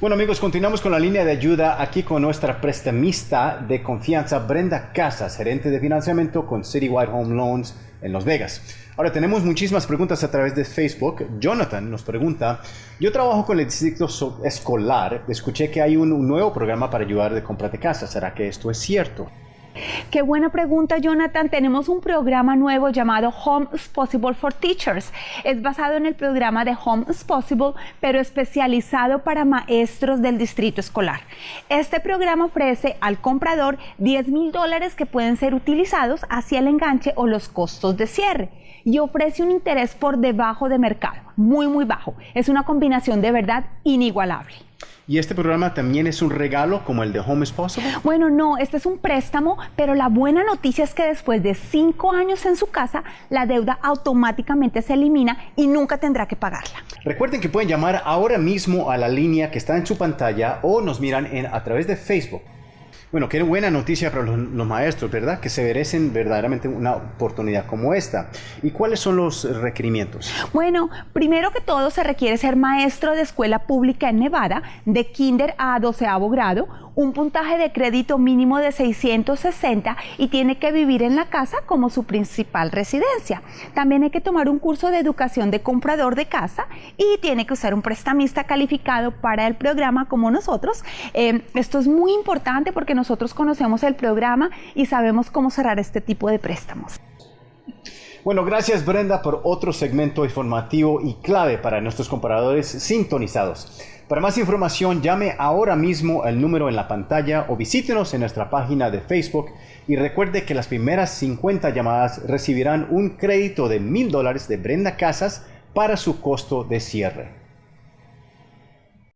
Bueno amigos, continuamos con la línea de ayuda aquí con nuestra prestamista de confianza, Brenda Casas, gerente de financiamiento con Citywide Home Loans en Las Vegas. Ahora tenemos muchísimas preguntas a través de Facebook. Jonathan nos pregunta, yo trabajo con el distrito escolar, escuché que hay un nuevo programa para ayudar de compra de casa, ¿será que esto es cierto? Qué buena pregunta, Jonathan. Tenemos un programa nuevo llamado Home is Possible for Teachers. Es basado en el programa de Home is Possible, pero especializado para maestros del distrito escolar. Este programa ofrece al comprador 10 mil dólares que pueden ser utilizados hacia el enganche o los costos de cierre y ofrece un interés por debajo de mercado, muy, muy bajo. Es una combinación de verdad inigualable. ¿Y este programa también es un regalo como el de Home is Possible? Bueno, no, este es un préstamo, pero la buena noticia es que después de cinco años en su casa, la deuda automáticamente se elimina y nunca tendrá que pagarla. Recuerden que pueden llamar ahora mismo a la línea que está en su pantalla o nos miran en, a través de Facebook. Bueno, qué buena noticia para los, maestros, ¿verdad? Que se merecen verdaderamente una oportunidad como esta. ¿Y cuáles son los requerimientos? Bueno, primero que todo se requiere ser maestro de escuela pública en Nevada, de kinder a doceavo grado, un puntaje de crédito mínimo de 660 y tiene que vivir en la casa como su principal residencia. También hay que tomar un curso de educación de comprador de casa y tiene que usar un prestamista calificado para el programa como nosotros. Eh, esto es muy importante porque nosotros conocemos el programa y sabemos cómo cerrar este tipo de préstamos. Bueno, gracias Brenda por otro segmento informativo y clave para nuestros compradores sintonizados. Para más información, llame ahora mismo al número en la pantalla o visítenos en nuestra página de Facebook y recuerde que las primeras 50 llamadas recibirán un crédito de mil dólares de Brenda Casas para su costo de cierre.